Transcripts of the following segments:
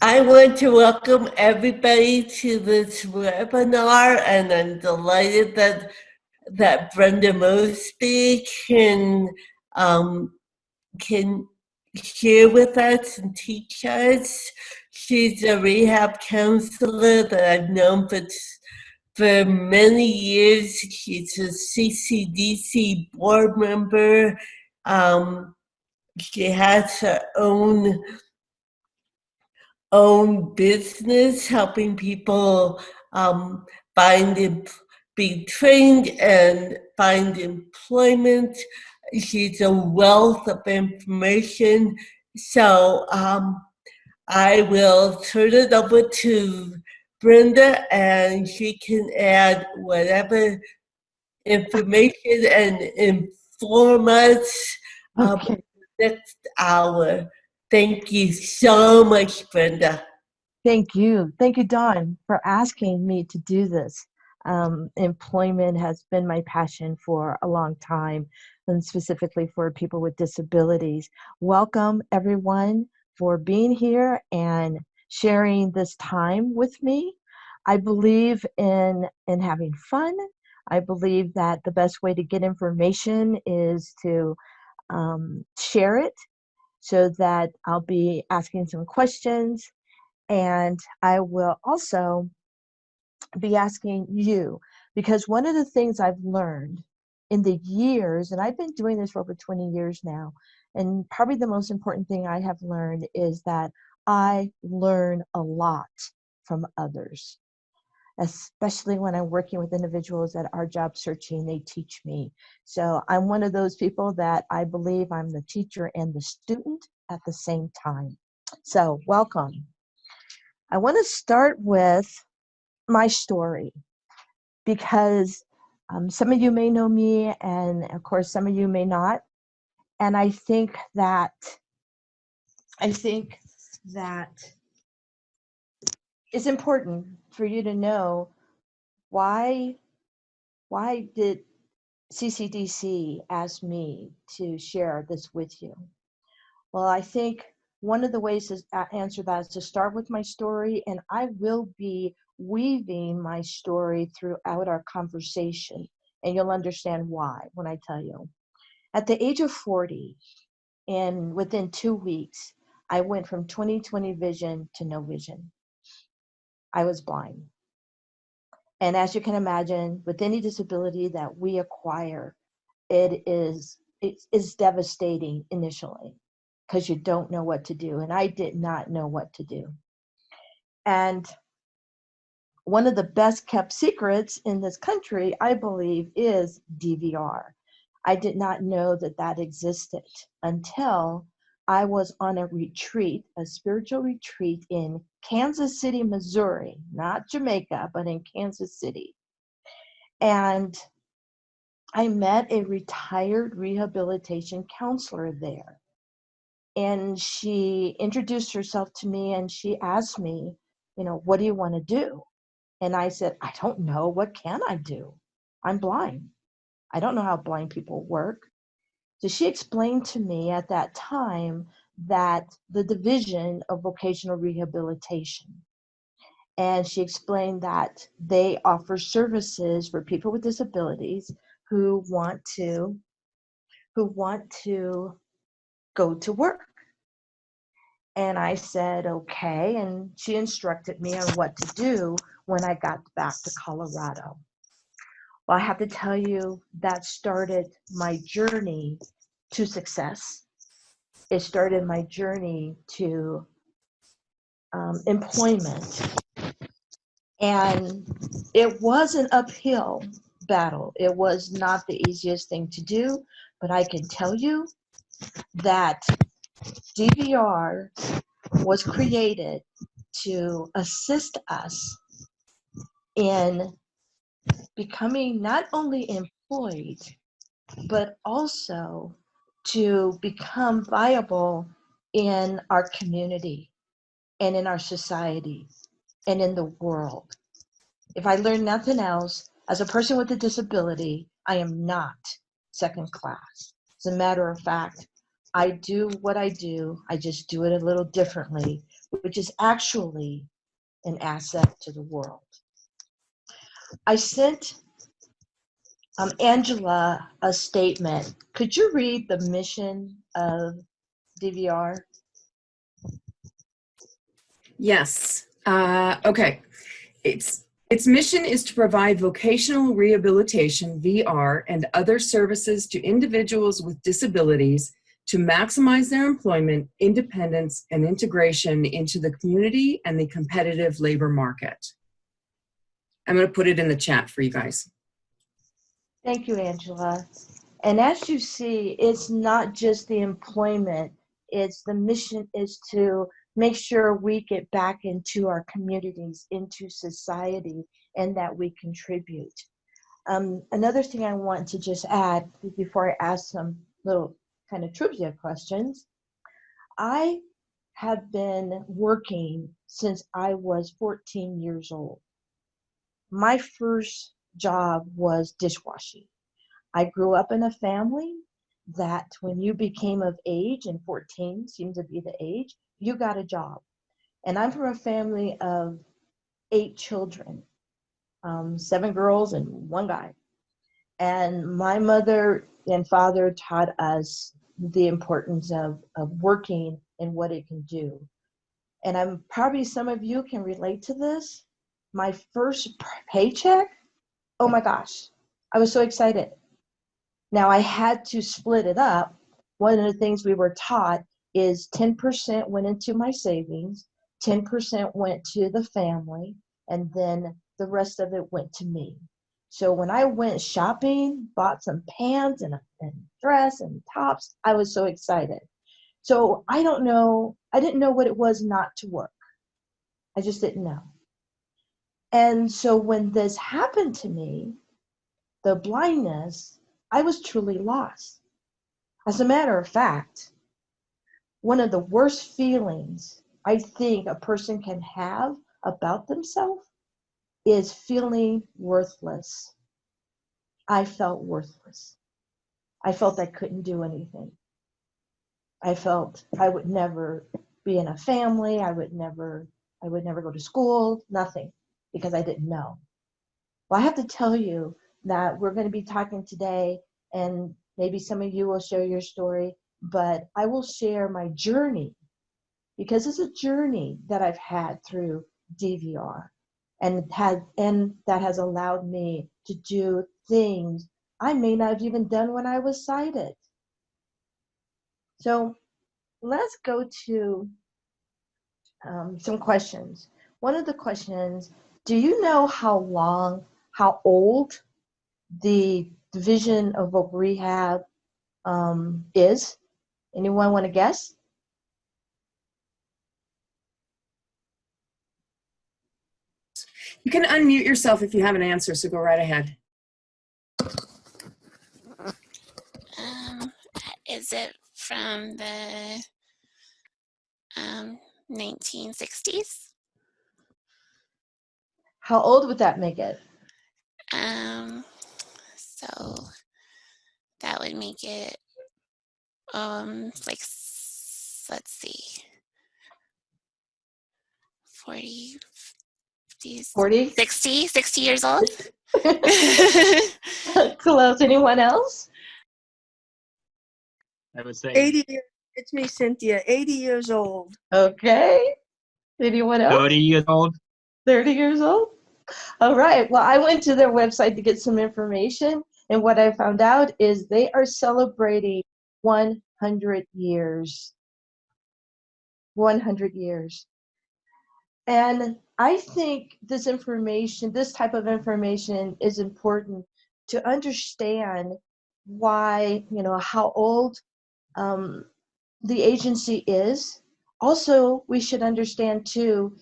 I want to welcome everybody to this webinar, and I'm delighted that that Brenda Mosby can um, can share with us and teach us. She's a rehab counselor that I've known for for many years. She's a CCDC board member. Um, she has her own own business, helping people um, find be trained and find employment. She's a wealth of information. So um, I will turn it over to Brenda and she can add whatever information and inform us um, okay. next hour. Thank you so much, Brenda. Thank you. Thank you, Dawn, for asking me to do this. Um, employment has been my passion for a long time, and specifically for people with disabilities. Welcome, everyone, for being here and sharing this time with me. I believe in, in having fun. I believe that the best way to get information is to um, share it so that I'll be asking some questions and I will also be asking you because one of the things I've learned in the years, and I've been doing this for over 20 years now, and probably the most important thing I have learned is that I learn a lot from others especially when I'm working with individuals that are job searching, they teach me. So I'm one of those people that I believe I'm the teacher and the student at the same time. So welcome. I want to start with my story because um, some of you may know me and of course some of you may not. And I think that, I think that it's important for you to know why why did CCDC ask me to share this with you? Well, I think one of the ways to answer that is to start with my story, and I will be weaving my story throughout our conversation, and you'll understand why when I tell you. At the age of 40, and within two weeks, I went from 20/20 vision to no vision. I was blind. And as you can imagine, with any disability that we acquire, it is it is devastating initially because you don't know what to do. And I did not know what to do. And one of the best kept secrets in this country, I believe, is DVR. I did not know that that existed until I was on a retreat, a spiritual retreat in Kansas City, Missouri, not Jamaica, but in Kansas City. And I met a retired rehabilitation counselor there. And she introduced herself to me and she asked me, you know, what do you want to do? And I said, I don't know. What can I do? I'm blind. I don't know how blind people work. So she explained to me at that time that the division of vocational rehabilitation and she explained that they offer services for people with disabilities who want to who want to go to work. And i said okay and she instructed me on what to do when i got back to colorado well, I have to tell you that started my journey to success. It started my journey to um, employment. And it was an uphill battle. It was not the easiest thing to do, but I can tell you that DVR was created to assist us in becoming not only employed, but also to become viable in our community and in our society and in the world. If I learn nothing else, as a person with a disability, I am not second class. As a matter of fact, I do what I do, I just do it a little differently which is actually an asset to the world. I sent um, Angela a statement. Could you read the mission of DVR? Yes. Uh, okay. Its its mission is to provide vocational rehabilitation (VR) and other services to individuals with disabilities to maximize their employment, independence, and integration into the community and the competitive labor market. I'm going to put it in the chat for you guys. Thank you, Angela. And as you see, it's not just the employment, it's the mission is to make sure we get back into our communities, into society, and that we contribute. Um, another thing I want to just add before I ask some little kind of trivia questions, I have been working since I was 14 years old. My first job was dishwashing. I grew up in a family that when you became of age, and 14 seemed to be the age, you got a job. And I'm from a family of eight children, um, seven girls and one guy. And my mother and father taught us the importance of, of working and what it can do. And I'm probably some of you can relate to this. My first paycheck, oh my gosh, I was so excited. Now I had to split it up. One of the things we were taught is 10% went into my savings, 10% went to the family, and then the rest of it went to me. So when I went shopping, bought some pants and a and dress and tops, I was so excited. So I don't know, I didn't know what it was not to work. I just didn't know. And so when this happened to me, the blindness, I was truly lost. As a matter of fact, one of the worst feelings I think a person can have about themselves is feeling worthless. I felt worthless. I felt I couldn't do anything. I felt I would never be in a family. I would never, I would never go to school, nothing, because I didn't know. Well, I have to tell you that we're going to be talking today, and maybe some of you will share your story, but I will share my journey because it's a journey that I've had through DVR and had and that has allowed me to do things I may not have even done when I was sighted. So let's go to um, some questions. One of the questions, do you know how long, how old the Division of Voc Rehab um, is? Anyone want to guess? You can unmute yourself if you have an answer, so go right ahead. Um, is it from the um, 1960s? How old would that make it? Um, so that would make it um like let's see 40 50 40? 60 60 years old Close. Anyone else? I would say 80. It's me, Cynthia, 80 years old. Okay. Anyone else? 30 years old. 30 years old? All right. Well, I went to their website to get some information, and what I found out is they are celebrating 100 years. 100 years. And I think this information, this type of information is important to understand why, you know, how old um, the agency is. Also, we should understand too,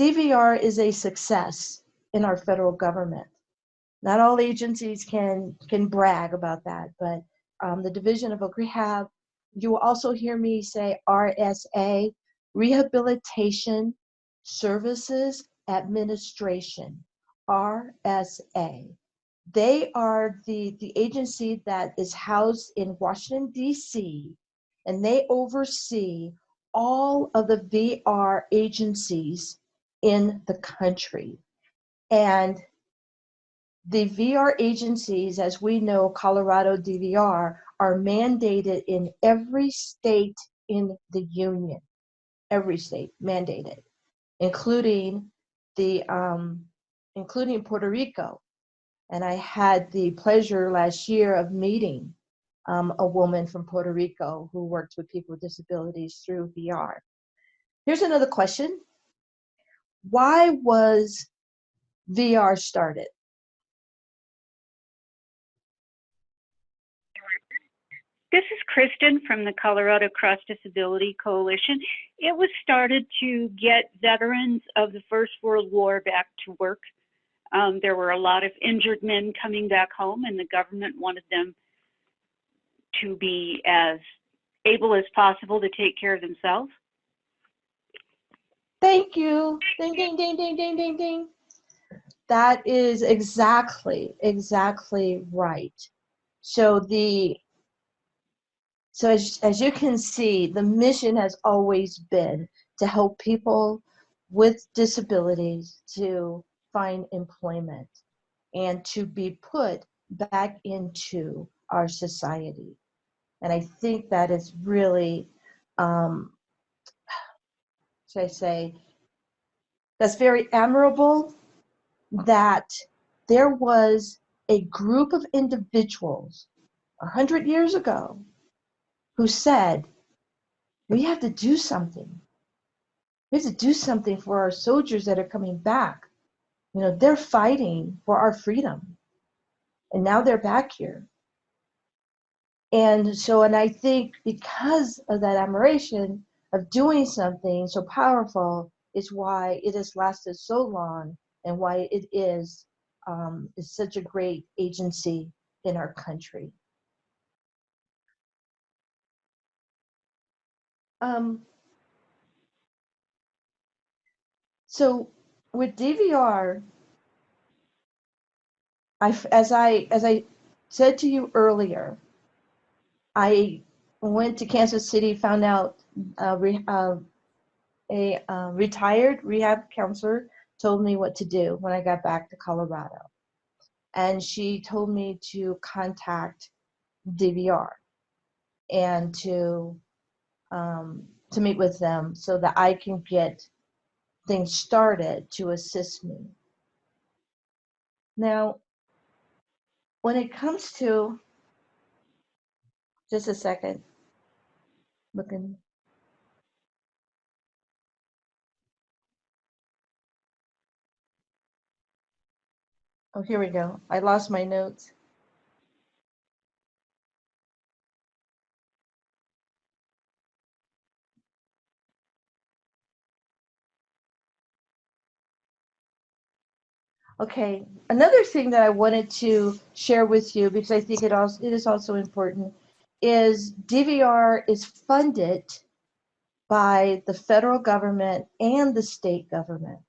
DVR is a success in our federal government. Not all agencies can can brag about that, but um, the Division of Rehab, you will also hear me say RSA, Rehabilitation Services Administration, RSA. They are the, the agency that is housed in Washington, D.C., and they oversee all of the VR agencies in the country. And the VR agencies, as we know, Colorado DVR, are mandated in every state in the union, every state mandated, including the um, including Puerto Rico. And I had the pleasure last year of meeting um, a woman from Puerto Rico who works with people with disabilities through VR. Here's another question. Why was VR started? This is Kristen from the Colorado Cross Disability Coalition. It was started to get veterans of the First World War back to work. Um, there were a lot of injured men coming back home, and the government wanted them to be as able as possible to take care of themselves. Thank you. Ding, ding, ding, ding, ding, ding, ding. That is exactly, exactly right. So the so as, as you can see, the mission has always been to help people with disabilities to find employment and to be put back into our society. And I think that is really, um, should I say, that's very admirable that there was a group of individuals a hundred years ago who said, we have to do something. We have to do something for our soldiers that are coming back. You know, they're fighting for our freedom. And now they're back here. And so, and I think because of that admiration of doing something so powerful is why it has lasted so long and why it is, um, is such a great agency in our country. Um, so with DVR, I, as I as I said to you earlier, I went to Kansas City, found out uh, re, uh, a uh, retired rehab counselor told me what to do when I got back to Colorado, and she told me to contact DVR and to um, to meet with them so that I can get things started to assist me. Now, when it comes to, just a second, looking. Oh, here we go. I lost my notes. Okay, another thing that I wanted to share with you because I think it also it is also important is DVR is funded by the federal government and the state government.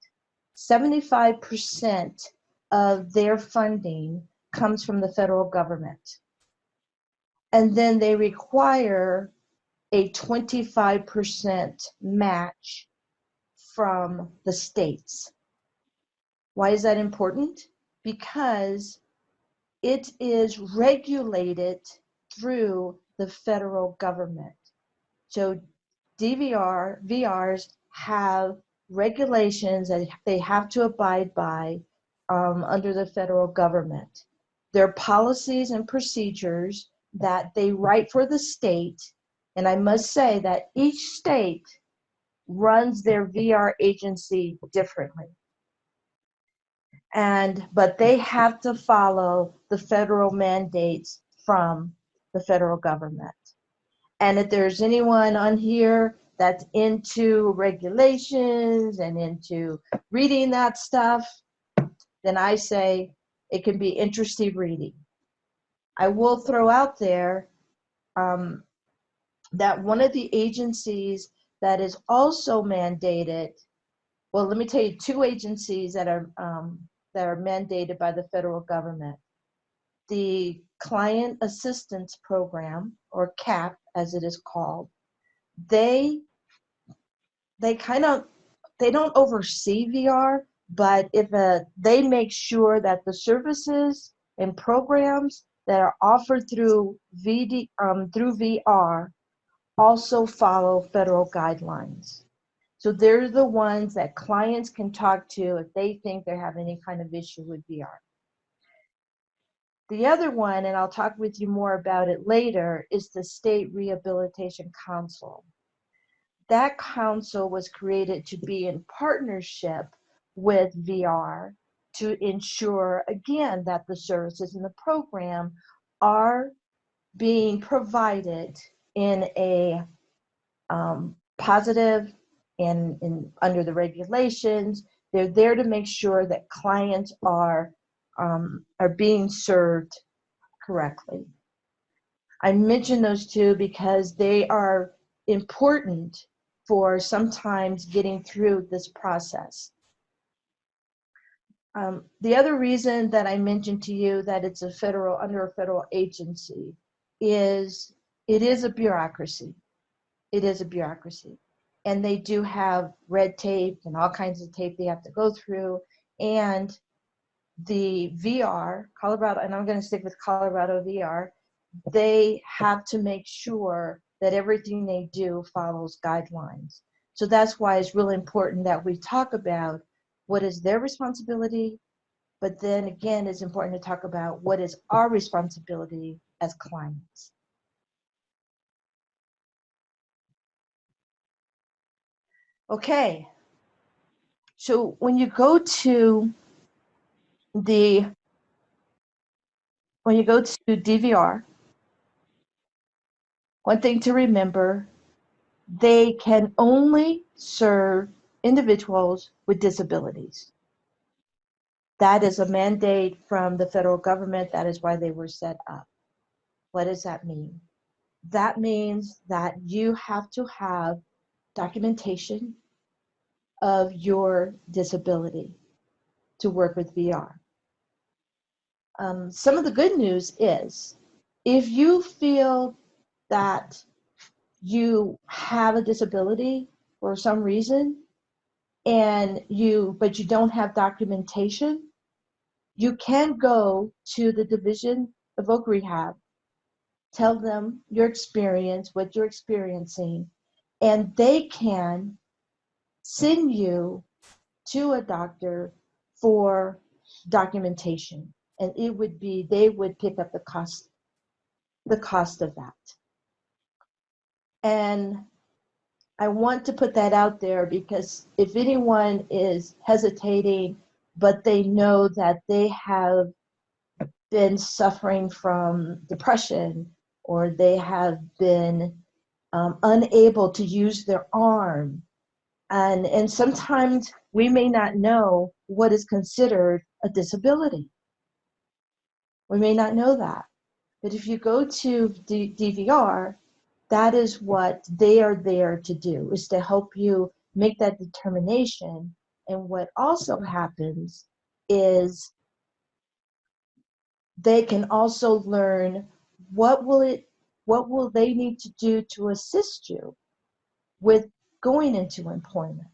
75% of their funding comes from the federal government. And then they require a 25% match from the states. Why is that important? Because it is regulated through the federal government. So DVR, VRs have regulations that they have to abide by um, under the federal government. Their policies and procedures that they write for the state. And I must say that each state runs their VR agency differently and but they have to follow the federal mandates from the federal government. And if there's anyone on here that's into regulations and into reading that stuff, then I say it can be interesting reading. I will throw out there um, that one of the agencies that is also mandated, well, let me tell you two agencies that are um, that are mandated by the federal government. The Client Assistance Program, or CAP as it is called, they they kind of they don't oversee VR, but if uh, they make sure that the services and programs that are offered through VD um, through VR also follow federal guidelines. So they're the ones that clients can talk to if they think they have any kind of issue with VR. The other one, and I'll talk with you more about it later, is the State Rehabilitation Council. That council was created to be in partnership with VR to ensure, again, that the services in the program are being provided in a um, positive and, under the regulations. They're there to make sure that clients are um, are being served correctly. I mention those two because they are important for sometimes getting through this process. Um, the other reason that I mentioned to you that it's a federal, under a federal agency is it is a bureaucracy. It is a bureaucracy. And they do have red tape and all kinds of tape they have to go through. And the VR, Colorado, and I'm going to stick with Colorado VR, they have to make sure that everything they do follows guidelines. So that's why it's really important that we talk about what is their responsibility, but then again, it's important to talk about what is our responsibility as clients. Okay, so when you go to the when you go to DVR, one thing to remember, they can only serve individuals with disabilities. That is a mandate from the federal government. That is why they were set up. What does that mean? That means that you have to have documentation of your disability to work with VR. Um, some of the good news is if you feel that you have a disability for some reason and you but you don't have documentation you can go to the division of voc rehab tell them your experience what you're experiencing and they can send you to a doctor for documentation. And it would be they would pick up the cost the cost of that. And I want to put that out there because if anyone is hesitating, but they know that they have been suffering from depression or they have been um, unable to use their arm, and, and sometimes we may not know what is considered a disability. We may not know that. But if you go to D DVR, that is what they are there to do is to help you make that determination. And what also happens is they can also learn what will it what will they need to do to assist you with going into employment.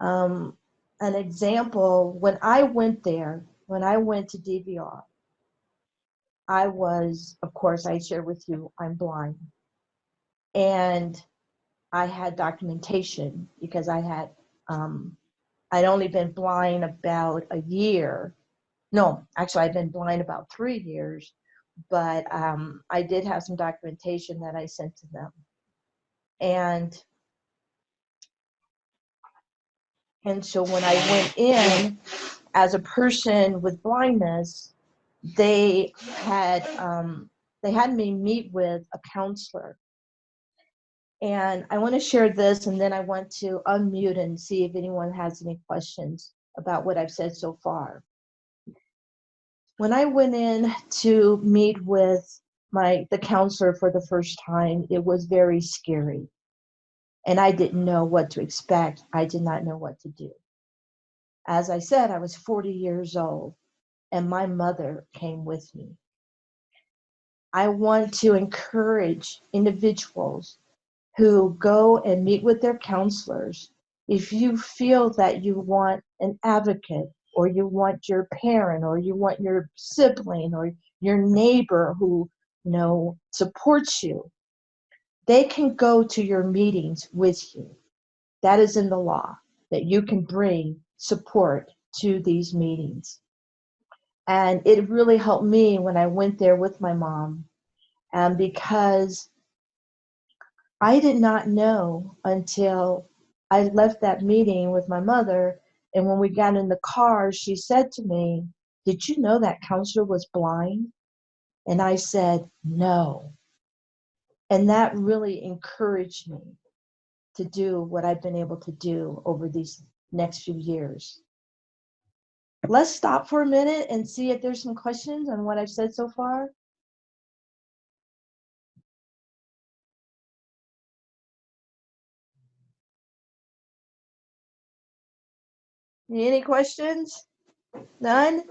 Um, an example when i went there when i went to dvr I was, of course, I share with you, I'm blind. And I had documentation because I had, um, I'd only been blind about a year. No, actually, I've been blind about three years, but um, I did have some documentation that I sent to them. And and so when I went in as a person with blindness, they had um, they had me meet with a counselor and I want to share this and then I want to unmute and see if anyone has any questions about what I've said so far. When I went in to meet with my the counselor for the first time, it was very scary. And I didn't know what to expect. I did not know what to do. As I said, I was 40 years old and my mother came with me. I want to encourage individuals who go and meet with their counselors, if you feel that you want an advocate or you want your parent or you want your sibling or your neighbor who you know supports you, they can go to your meetings with you. That is in the law that you can bring support to these meetings. And it really helped me when I went there with my mom. And because I did not know until I left that meeting with my mother. And when we got in the car, she said to me, Did you know that counselor was blind? And I said, No. And that really encouraged me to do what I've been able to do over these next few years. Let's stop for a minute and see if there's some questions on what I've said so far. Any questions? None?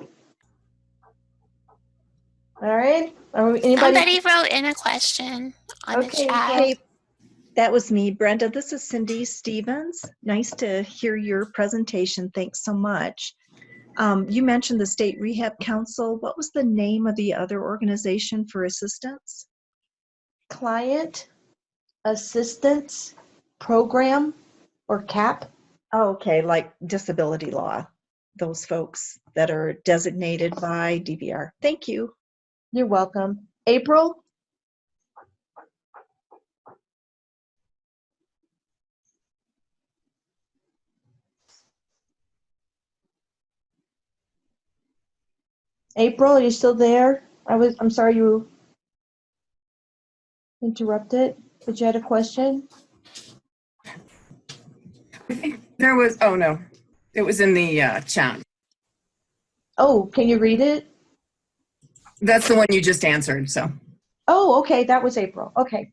All right. Are we, anybody? Somebody wrote in a question on the chat. Hey, that was me, Brenda. This is Cindy Stevens. Nice to hear your presentation. Thanks so much. Um, you mentioned the State Rehab Council. What was the name of the other organization for assistance? Client Assistance Program or CAP. Oh, okay, like disability law, those folks that are designated by DVR. Thank you. You're welcome. April? April, are you still there? I was, I'm sorry you interrupted, but you had a question? I think there was, oh no, it was in the uh, chat. Oh, can you read it? That's the one you just answered, so. Oh, okay, that was April. Okay.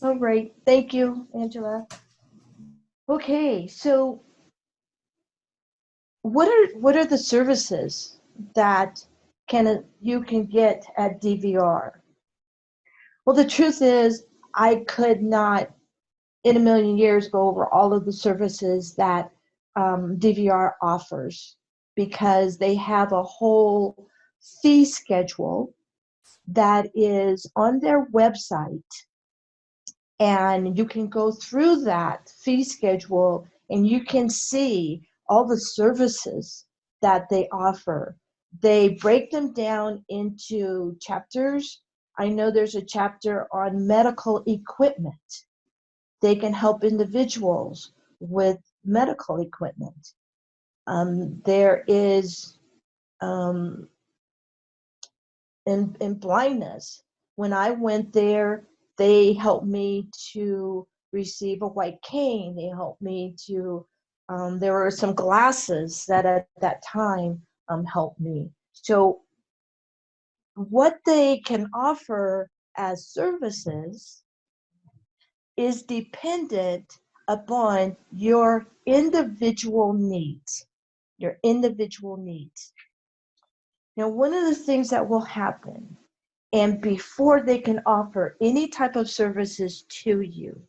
All right, thank you, Angela. Okay, so what are what are the services that can you can get at DVR? Well, the truth is, I could not, in a million years, go over all of the services that um, DVR offers because they have a whole fee schedule that is on their website and you can go through that fee schedule and you can see all the services that they offer. They break them down into chapters. I know there's a chapter on medical equipment. They can help individuals with medical equipment. Um, there is um, in, in blindness. When I went there, they helped me to receive a white cane. They helped me to, um, there were some glasses that at that time um, helped me. So, what they can offer as services is dependent upon your individual needs. Your individual needs. Now, one of the things that will happen, and before they can offer any type of services to you,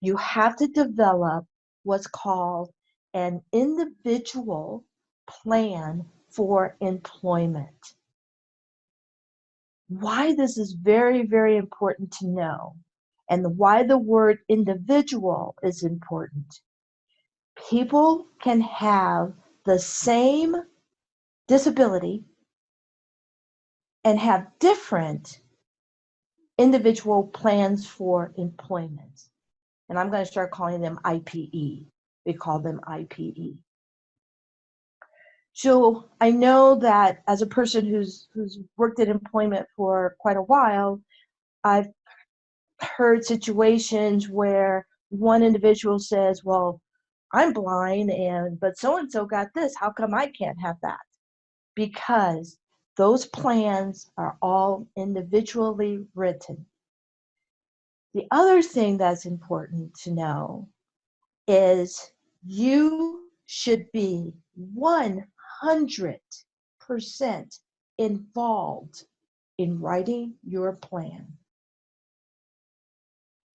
you have to develop what's called an individual plan for employment. Why this is very, very important to know, and why the word individual is important. People can have the same disability and have different individual plans for employment. And I'm going to start calling them IPE. We call them IPE. So I know that as a person who's who's worked in employment for quite a while, I've heard situations where one individual says, "Well, I'm blind and but so and so got this. How come I can't have that?" Because those plans are all individually written. The other thing that's important to know is you should be 100% involved in writing your plan.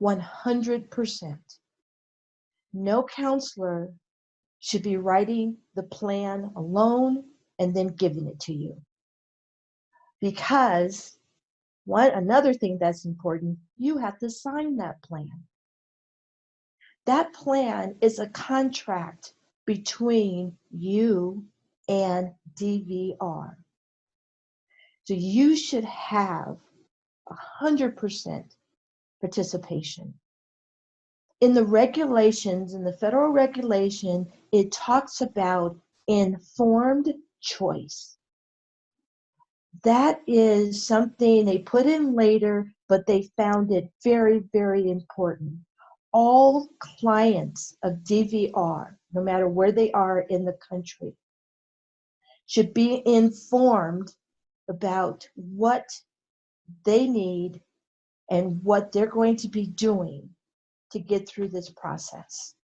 100%. No counselor should be writing the plan alone and then giving it to you. Because one another thing that's important, you have to sign that plan. That plan is a contract between you and DVR. So you should have 100% participation. In the regulations, in the federal regulation, it talks about informed choice. That is something they put in later, but they found it very, very important. All clients of DVR, no matter where they are in the country, should be informed about what they need and what they're going to be doing to get through this process.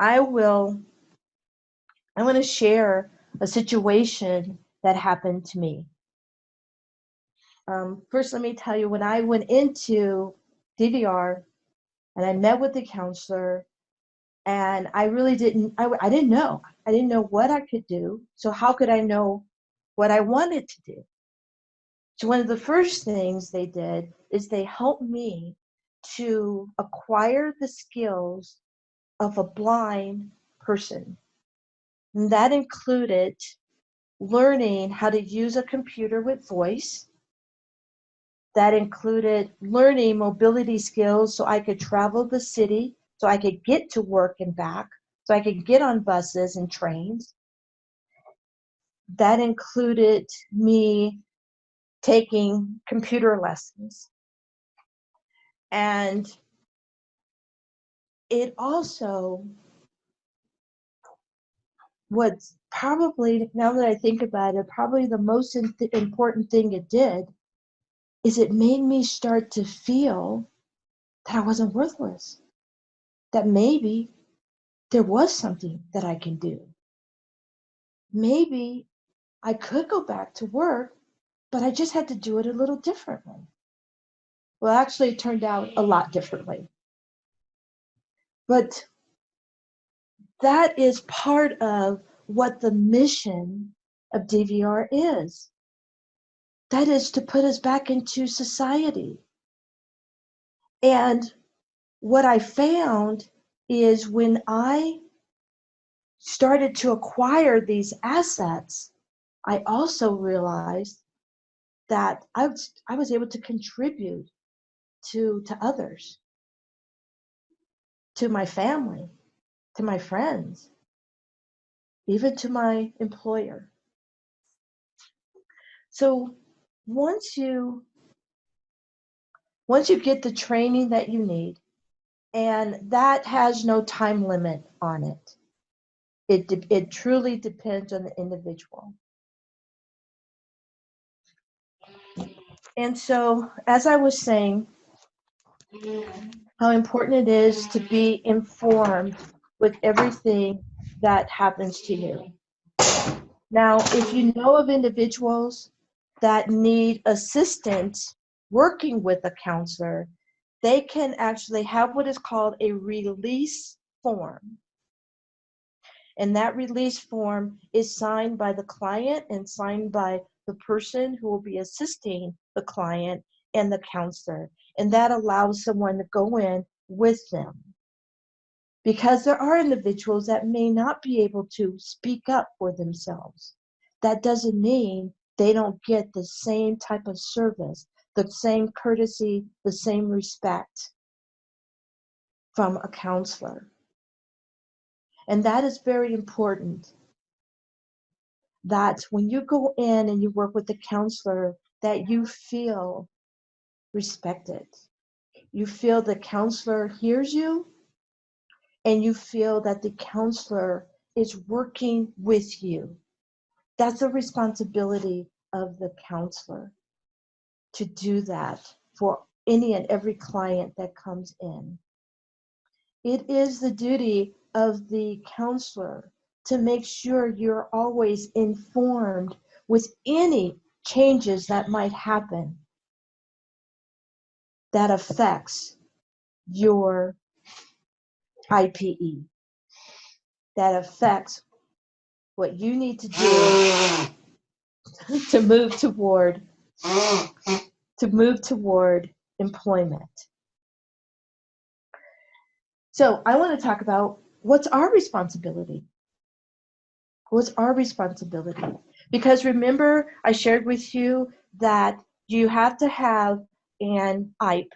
I will, I want to share a situation that happened to me. Um, first, let me tell you when I went into DVR and I met with the counselor, and I really didn't, I, I didn't know. I didn't know what I could do. So, how could I know what I wanted to do? So, one of the first things they did is they helped me to acquire the skills of a blind person. And that included learning how to use a computer with voice. That included learning mobility skills so I could travel the city, so I could get to work and back, so I could get on buses and trains. That included me taking computer lessons. And it also what's probably now that I think about it, probably the most important thing it did is it made me start to feel that I wasn't worthless. That maybe there was something that I can do. Maybe I could go back to work, but I just had to do it a little differently. Well, actually, it turned out a lot differently. But that is part of what the mission of DVR is. That is to put us back into society. And what I found is when I started to acquire these assets, I also realized that I was, I was able to contribute to, to others, to my family, to my friends, even to my employer. So once you once you get the training that you need, and that has no time limit on it, it it truly depends on the individual. And so, as I was saying, how important it is to be informed with everything that happens to you. Now, if you know of individuals that need assistance working with a counselor, they can actually have what is called a release form. And that release form is signed by the client and signed by the person who will be assisting the client and the counselor. And that allows someone to go in with them. Because there are individuals that may not be able to speak up for themselves. That doesn't mean they don't get the same type of service, the same courtesy, the same respect from a counselor. And that is very important that when you go in and you work with the counselor, that you feel respected. You feel the counselor hears you, and you feel that the counselor is working with you. That's a responsibility of the counselor to do that for any and every client that comes in. It is the duty of the counselor to make sure you're always informed with any changes that might happen. that affects your IPE, that affects what you need to do to move toward to move toward employment. So I want to talk about what's our responsibility. What's our responsibility? Because remember, I shared with you that you have to have an IPE,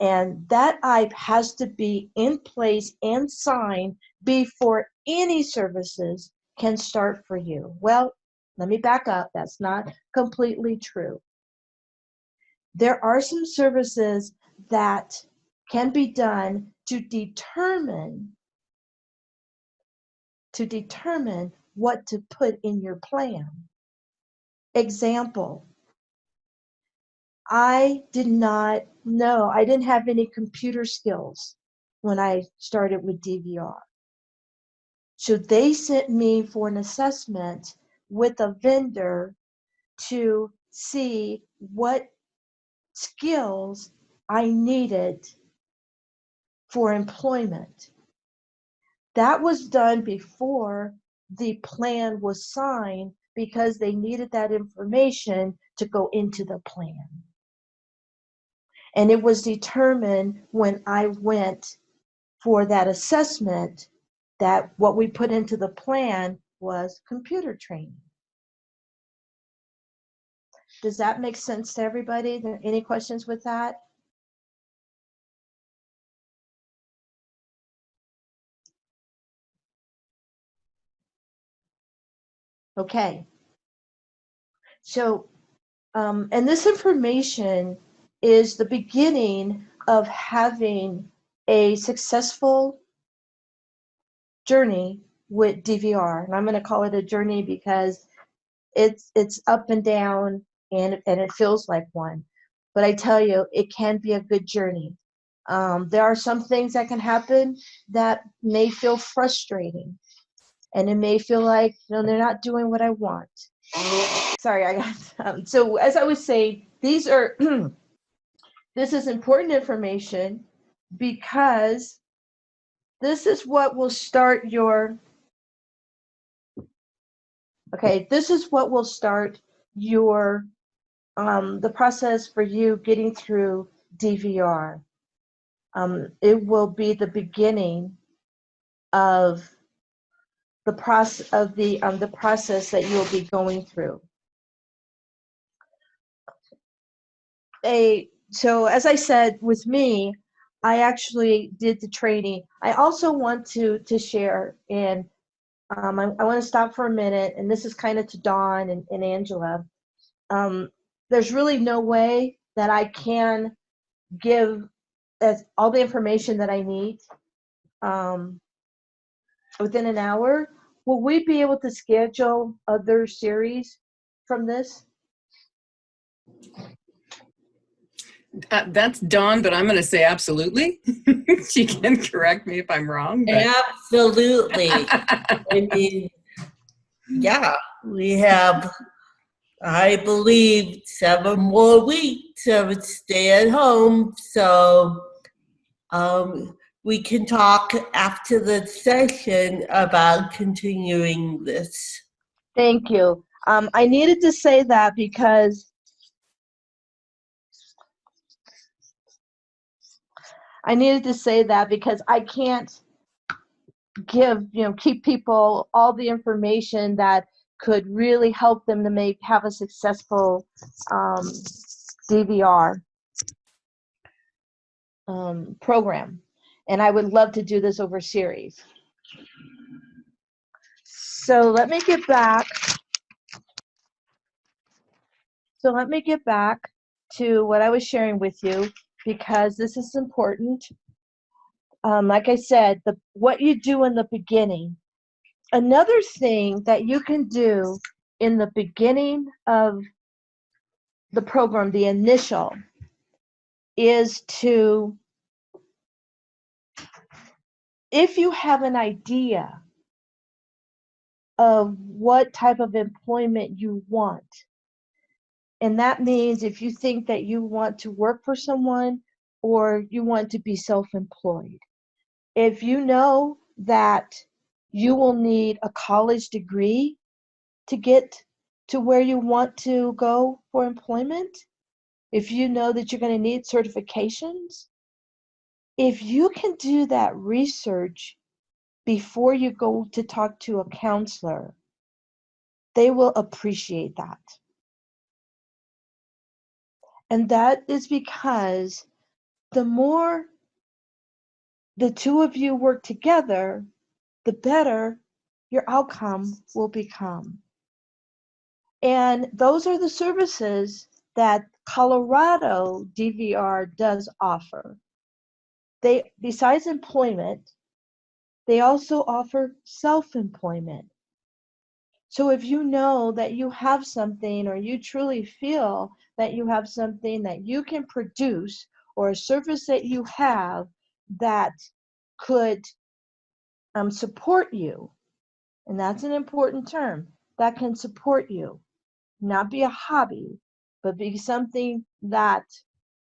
and that IPE has to be in place and signed before any services can start for you. Well, let me back up. That's not completely true. There are some services that can be done to determine to determine what to put in your plan. Example, I did not know, I didn't have any computer skills when I started with DVR. So they sent me for an assessment with a vendor to see what skills I needed for employment. That was done before the plan was signed because they needed that information to go into the plan. And it was determined when I went for that assessment that what we put into the plan was computer training. Does that make sense to everybody? Any questions with that? Okay. So, um, and this information is the beginning of having a successful journey with DVR. And I'm going to call it a journey because it's it's up and down and and it feels like one. But I tell you, it can be a good journey. Um, there are some things that can happen that may feel frustrating, and it may feel like you know they're not doing what I want. Sorry, I got um, so as I was saying, these are this is important information because this is what will start your okay this is what will start your um, the process for you getting through dvr um, it will be the beginning of the process of the um, the process that you'll be going through. A so as i said with me i actually did the training. I also want to to share and um, I, I want to stop for a minute, and this is kind of to Dawn and, and Angela. Um, there's really no way that I can give as all the information that I need um, within an hour. Will we be able to schedule other series from this? Uh, that's Dawn, but I'm going to say absolutely. she can correct me if I'm wrong. But. Absolutely. I mean, yeah, we have, I believe, seven more weeks of stay at home. So um, we can talk after the session about continuing this. Thank you. Um, I needed to say that because I needed to say that because I can't give, you know, keep people all the information that could really help them to make have a successful um, DVR um, program. And I would love to do this over series. So let me get back. So let me get back to what I was sharing with you because this is important. Um, like I said, the what you do in the beginning. Another thing that you can do in the beginning of the program, the initial, is to, if you have an idea of what type of employment you want, and that means if you think that you want to work for someone or you want to be self-employed. If you know that you will need a college degree to get to where you want to go for employment, if you know that you're going to need certifications, if you can do that research before you go to talk to a counselor, they will appreciate that. And that is because the more the two of you work together, the better your outcome will become. And those are the services that Colorado DVR does offer. They, besides employment, they also offer self-employment. So if you know that you have something or you truly feel that you have something that you can produce or a service that you have that could um, support you, and that's an important term, that can support you, not be a hobby, but be something that,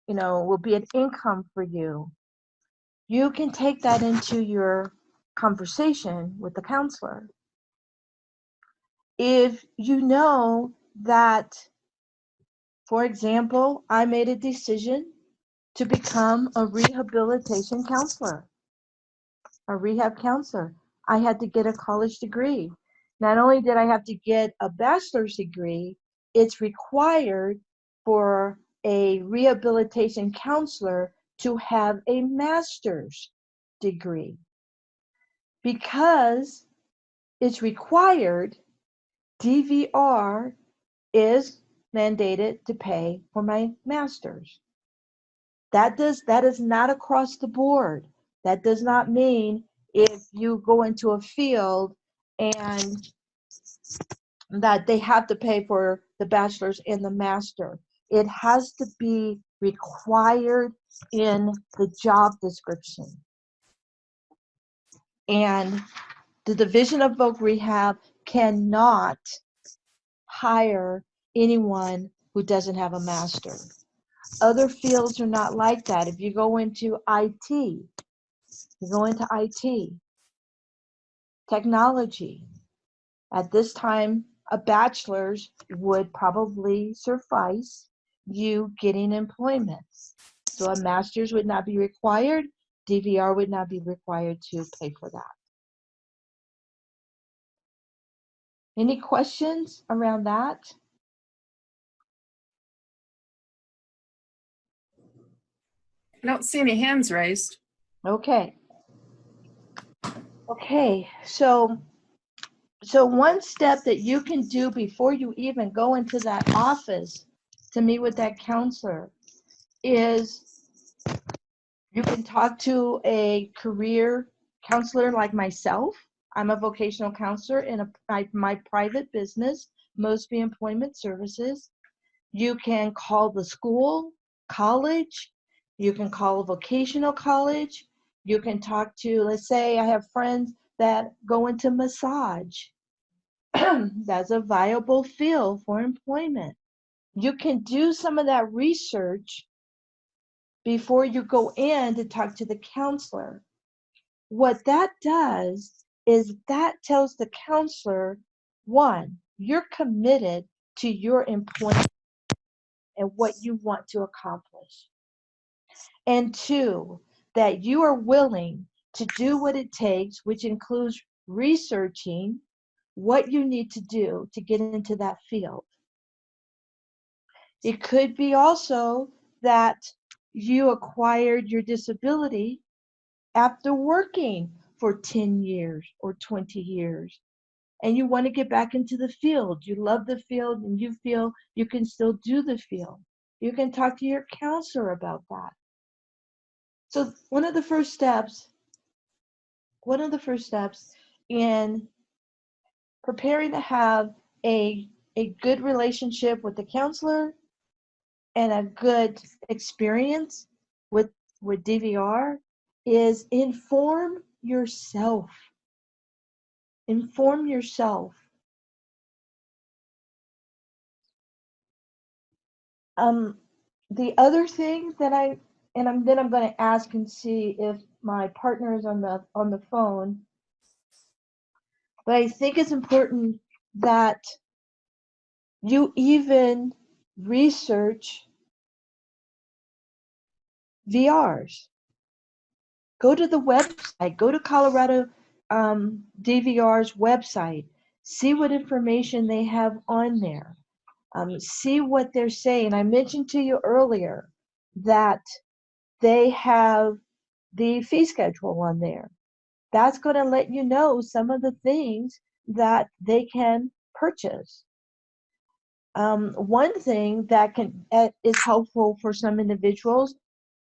you know, will be an income for you. You can take that into your conversation with the counselor. If you know that, for example, I made a decision to become a rehabilitation counselor, a rehab counselor. I had to get a college degree. Not only did I have to get a bachelor's degree, it's required for a rehabilitation counselor to have a master's degree. Because it's required, DVR is mandated to pay for my master's. That does that is not across the board. That does not mean if you go into a field and that they have to pay for the bachelor's and the master. It has to be required in the job description. And the Division of Voc Rehab cannot hire anyone who doesn't have a master. Other fields are not like that. If you go into IT, you go into IT, technology, at this time, a bachelor's would probably suffice you getting employment. So a master's would not be required. DVR would not be required to pay for that. Any questions around that? I don't see any hands raised. Okay. Okay, so so one step that you can do before you even go into that office to meet with that counselor is you can talk to a career counselor like myself. I'm a vocational counselor in a, my, my private business, Mosby Employment Services. You can call the school, college, you can call a vocational college. You can talk to, let's say I have friends that go into massage. That's a viable field for employment. You can do some of that research before you go in to talk to the counselor. What that does is that tells the counselor, one, you're committed to your employment and what you want to accomplish. And two, that you are willing to do what it takes, which includes researching what you need to do to get into that field. It could be also that you acquired your disability after working for 10 years or 20 years and you want to get back into the field. You love the field and you feel you can still do the field. You can talk to your counselor about that. So one of the first steps, one of the first steps in preparing to have a, a good relationship with the counselor and a good experience with, with DVR is inform yourself. Inform yourself. Um, the other thing that I and I'm then I'm going to ask and see if my partner is on the on the phone. But I think it's important that you even research VRs. Go to the website, go to Colorado um, DVR's website, see what information they have on there, um, see what they're saying. I mentioned to you earlier that they have the fee schedule on there. That's going to let you know some of the things that they can purchase. Um, one thing that can uh, is helpful for some individuals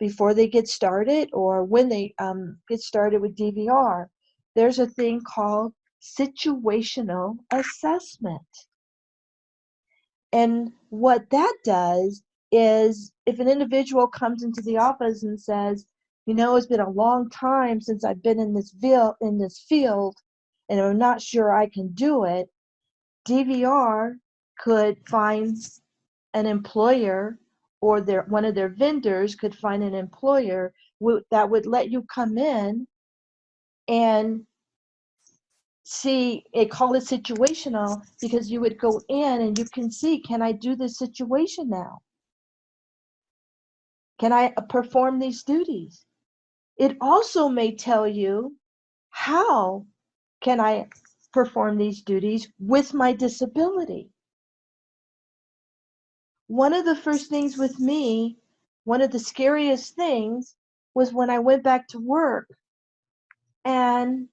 before they get started or when they um, get started with DVR, there's a thing called situational assessment. And what that does is if an individual comes into the office and says, you know, it's been a long time since I've been in this field, in this field, and I'm not sure I can do it, DVR could find an employer or their one of their vendors could find an employer that would let you come in and see it call it situational because you would go in and you can see can i do this situation now? Can i uh, perform these duties? It also may tell you how can i perform these duties with my disability one of the first things with me one of the scariest things was when i went back to work and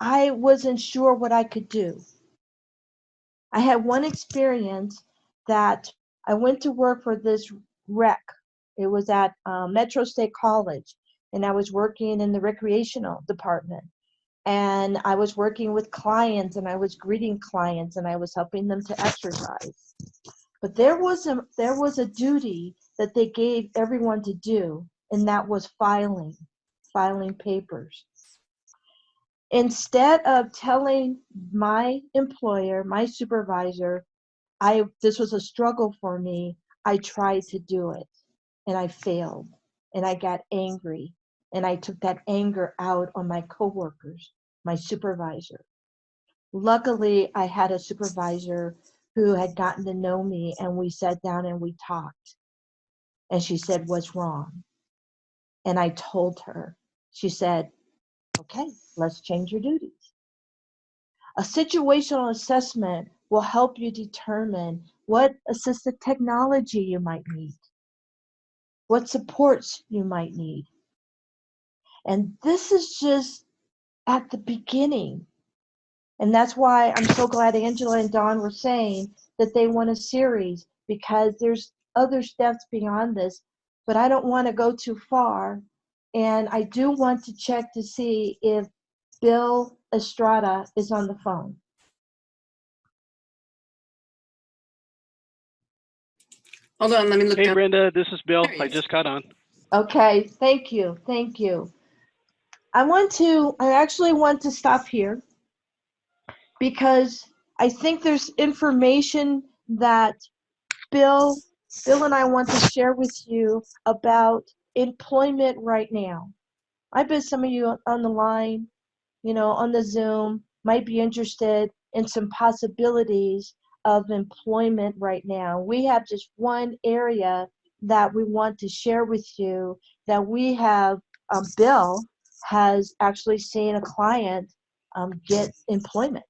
I wasn't sure what I could do. I had one experience that I went to work for this rec. It was at uh, Metro State College, and I was working in the recreational department. And I was working with clients, and I was greeting clients, and I was helping them to exercise. But there was a there was a duty that they gave everyone to do, and that was filing, filing papers. Instead of telling my employer my supervisor i this was a struggle for me i tried to do it and i failed and i got angry and i took that anger out on my coworkers my supervisor. Luckily i had a supervisor who had gotten to know me and we sat down and we talked and she said what's wrong and i told her she said Okay, let's change your duties. A situational assessment will help you determine what assistive technology you might need, what supports you might need. And this is just at the beginning. And that's why I'm so glad Angela and Dawn were saying that they want a series because there's other steps beyond this, but I don't want to go too far and I do want to check to see if Bill Estrada is on the phone. Hold on, let me look Hey down. Brenda, this is Bill. I just got on. Okay, thank you, thank you. I want to, I actually want to stop here because I think there's information that Bill, Bill and I want to share with you about employment right now. I bet some of you on the line, you know, on the Zoom might be interested in some possibilities of employment right now. We have just one area that we want to share with you that we have, um, Bill has actually seen a client um, get employment.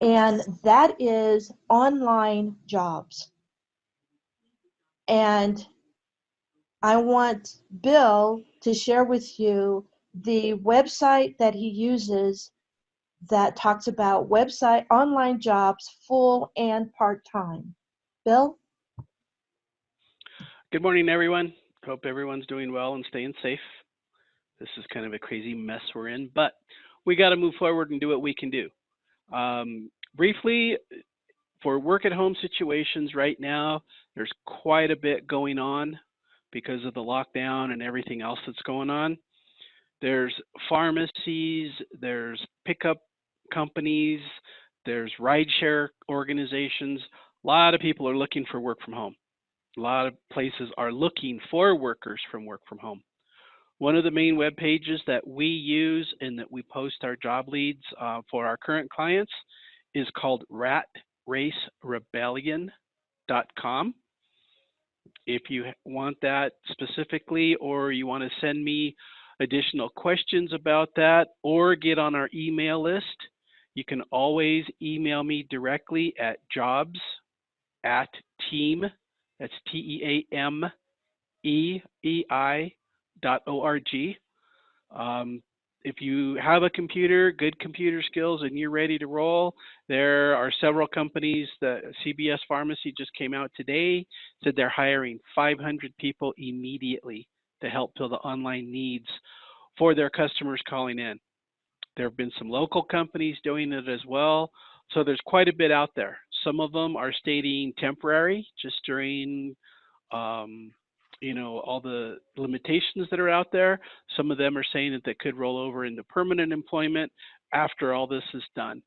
And that is online jobs. And I want Bill to share with you the website that he uses that talks about website online jobs, full and part time. Bill? Good morning, everyone. Hope everyone's doing well and staying safe. This is kind of a crazy mess we're in, but we got to move forward and do what we can do. Um, briefly, for work at home situations right now, there's quite a bit going on because of the lockdown and everything else that's going on. There's pharmacies, there's pickup companies, there's rideshare organizations. A lot of people are looking for work from home. a lot of places are looking for workers from work from home. One of the main web pages that we use and that we post our job leads uh, for our current clients is called ratracerebellion.com. If you want that specifically, or you want to send me additional questions about that, or get on our email list, you can always email me directly at jobs at team, that's T E A M E E I. Um, if you have a computer, good computer skills, and you're ready to roll, there are several companies The CVS Pharmacy just came out today, said they're hiring 500 people immediately to help fill the online needs for their customers calling in. There have been some local companies doing it as well. So there's quite a bit out there. Some of them are stating temporary, just during, um, you know, all the limitations that are out there. Some of them are saying that they could roll over into permanent employment after all this is done.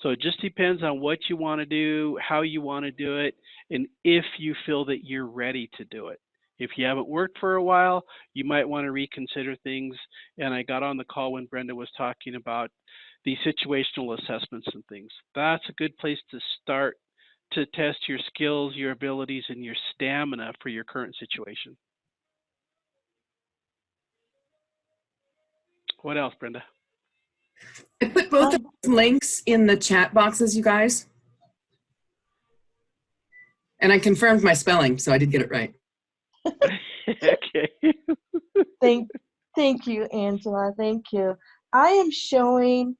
So it just depends on what you want to do, how you want to do it, and if you feel that you're ready to do it. If you haven't worked for a while, you might want to reconsider things. And I got on the call when Brenda was talking about the situational assessments and things. That's a good place to start to test your skills, your abilities, and your stamina for your current situation. What else, Brenda? I put both of um, links in the chat boxes, you guys. And I confirmed my spelling, so I did get it right. okay. Thank, thank you, Angela. Thank you. I am showing,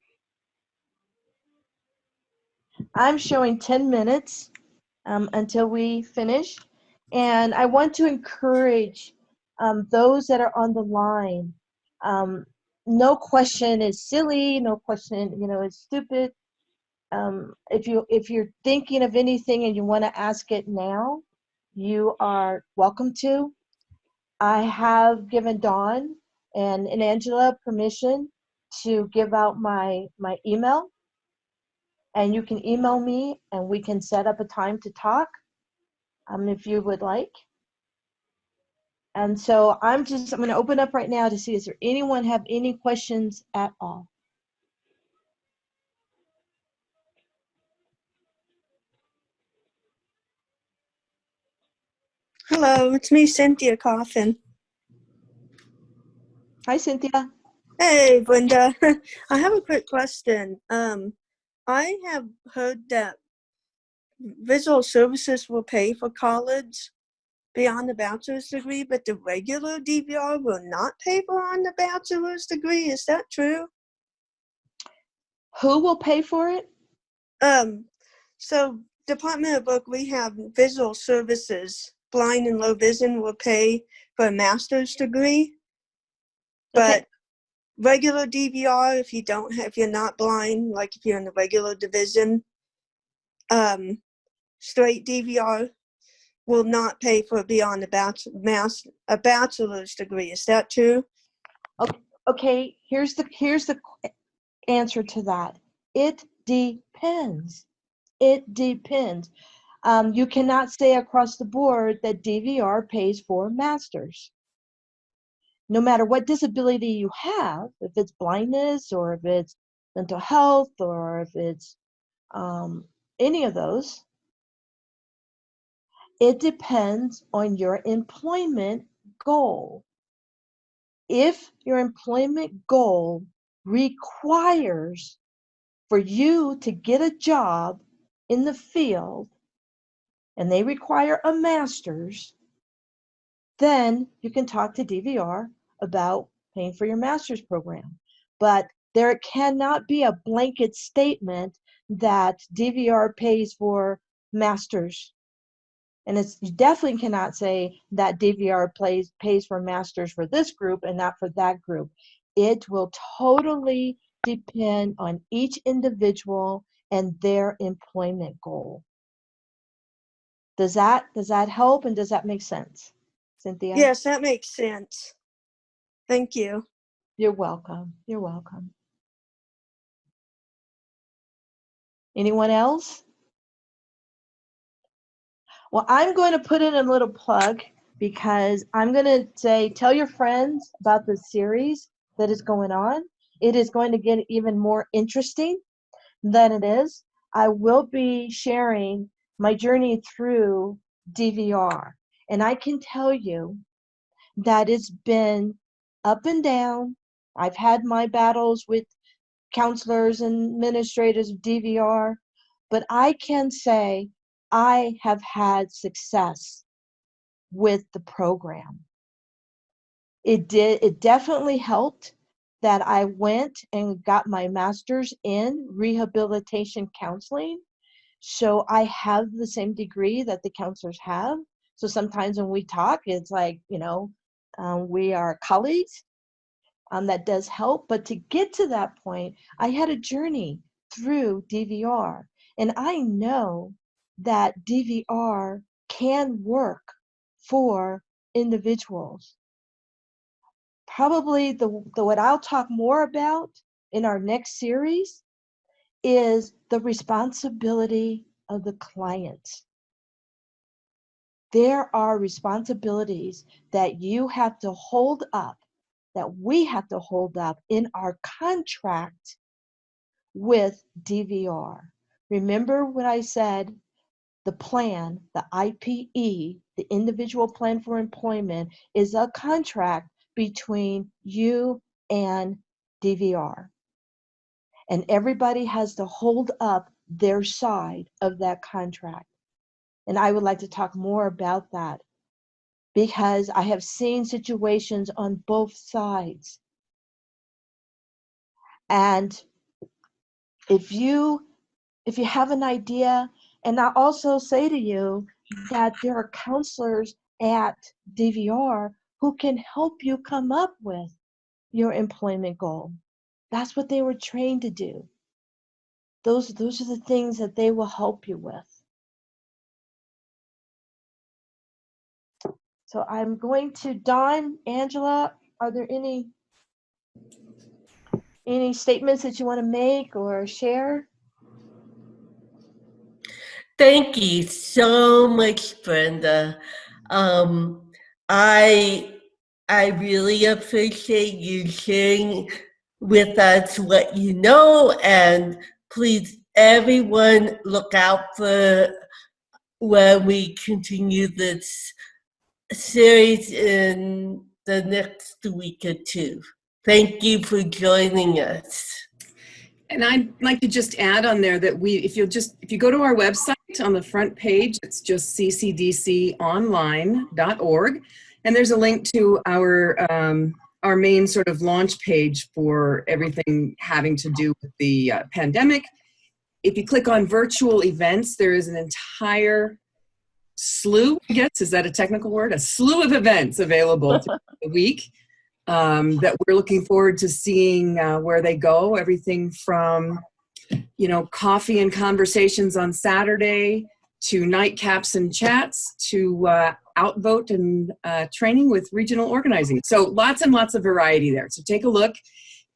I'm showing 10 minutes um, until we finish. And I want to encourage um, those that are on the line. Um, no question is silly. No question, you know, is stupid. Um, if you if you're thinking of anything and you want to ask it now, you are welcome to. I have given Dawn and, and Angela permission to give out my, my email. And you can email me and we can set up a time to talk um, if you would like. And so I'm just, I'm going to open up right now to see, is there anyone have any questions at all? Hello, it's me, Cynthia Coffin. Hi, Cynthia. Hey, Brenda. I have a quick question. Um, I have heard that visual services will pay for college beyond the bachelor's degree, but the regular DVR will not pay for on the bachelor's degree. Is that true? Who will pay for it? Um, so Department of Voc, we have visual services. Blind and low vision will pay for a master's degree. Okay. Regular DVR, if you don't have, if you're not blind, like if you're in the regular division, um, straight DVR will not pay for beyond a a bachelor's degree. Is that true? Okay, here's the here's the answer to that. It depends. It depends. Um, you cannot say across the board that DVR pays for masters. No matter what disability you have, if it's blindness or if it's mental health or if it's um, any of those, it depends on your employment goal. If your employment goal requires for you to get a job in the field and they require a master's, then you can talk to DVR about paying for your master's program. But there cannot be a blanket statement that DVR pays for masters and it's you definitely cannot say that DVR plays pays for masters for this group and not for that group. It will totally depend on each individual and their employment goal. Does that does that help and does that make sense? Cynthia? Yes, that makes sense. Thank you. You're welcome. You're welcome. Anyone else? Well, I'm going to put in a little plug because I'm going to say, tell your friends about the series that is going on. It is going to get even more interesting than it is. I will be sharing my journey through DVR. And I can tell you that it's been up and down. I've had my battles with counselors and administrators of DVR, but I can say I have had success with the program. It did, it definitely helped that I went and got my master's in rehabilitation counseling. So I have the same degree that the counselors have. So sometimes when we talk, it's like, you know, um, we are colleagues. Um, that does help. But to get to that point, I had a journey through DVR. And I know that DVR can work for individuals. Probably the, the what I'll talk more about in our next series is the responsibility of the client. There are responsibilities that you have to hold up, that we have to hold up in our contract with DVR. Remember what I said the plan, the IPE, the individual plan for employment, is a contract between you and DVR. And everybody has to hold up their side of that contract. And I would like to talk more about that because I have seen situations on both sides. And if you if you have an idea and I also say to you that there are counselors at DVR who can help you come up with your employment goal. That's what they were trained to do. Those, those are the things that they will help you with. So I'm going to Dawn, Angela, are there any any statements that you want to make or share? Thank you so much, Brenda. Um, I I really appreciate you sharing with us what you know, and please, everyone, look out for when we continue this series in the next week or two. Thank you for joining us. And I'd like to just add on there that we, if you'll just, if you go to our website on the front page, it's just ccdconline.org. And there's a link to our, um, our main sort of launch page for everything having to do with the uh, pandemic. If you click on virtual events, there is an entire slew, I guess, is that a technical word? A slew of events available the week um, that we're looking forward to seeing uh, where they go. Everything from, you know, coffee and conversations on Saturday to nightcaps and chats to uh, outvote and uh, training with regional organizing. So lots and lots of variety there. So take a look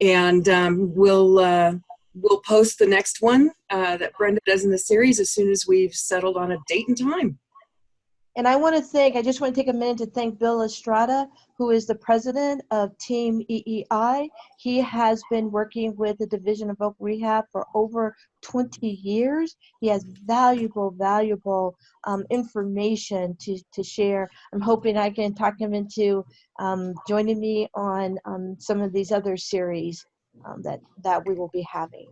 and um, we'll, uh, we'll post the next one uh, that Brenda does in the series as soon as we've settled on a date and time. And I want to thank, I just want to take a minute to thank Bill Estrada, who is the president of Team EEI. He has been working with the Division of Voc Rehab for over 20 years. He has valuable, valuable um, information to, to share. I'm hoping I can talk him into um, joining me on um, some of these other series um, that, that we will be having.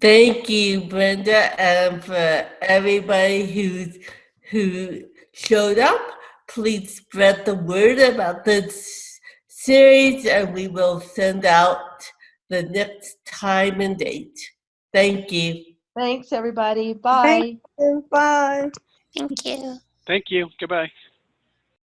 Thank you, Brenda, and for everybody who who showed up. Please spread the word about this series, and we will send out the next time and date. Thank you. Thanks, everybody. Bye. Thank you. Bye. Thank you. Thank you. Goodbye.